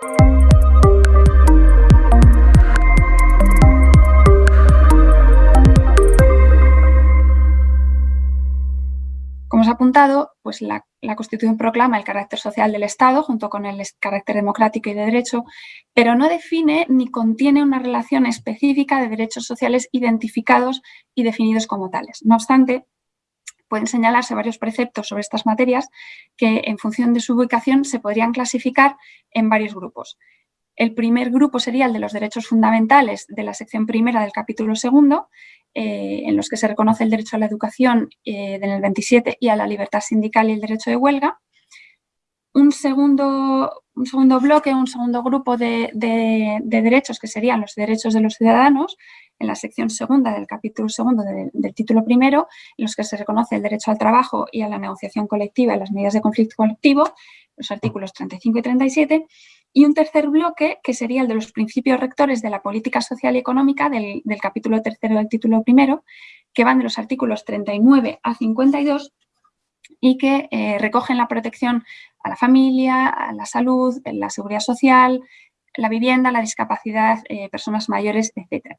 Como os he apuntado, pues la, Constitución proclama el carácter social del Estado junto con el carácter democrático y de derecho, pero no define ni contiene una relación específica de derechos sociales identificados y definidos como tales. No obstante, pueden señalarse varios preceptos sobre estas materias que en función de su ubicación se podrían clasificar en varios grupos. El primer grupo sería el de los derechos fundamentales de la sección primera del capítulo segundo, eh, en los que se reconoce el derecho a la educación en el 27 y a la libertad sindical y el derecho de huelga. Un segundo, un segundo bloque, un segundo grupo de, derechos que serían los derechos de los ciudadanos en la sección segunda del capítulo segundo del título primero, en los que se reconoce el derecho al trabajo y a la negociación colectiva y las medidas de conflicto colectivo, los artículos 35 y 37, y un tercer bloque, que sería el de los principios rectores de la política social y económica del, capítulo tercero del título primero, que van de los artículos 39 a 52 y que eh, recogen la protección a la familia, a la salud, la seguridad social, la vivienda, la discapacidad, eh, personas mayores, etc.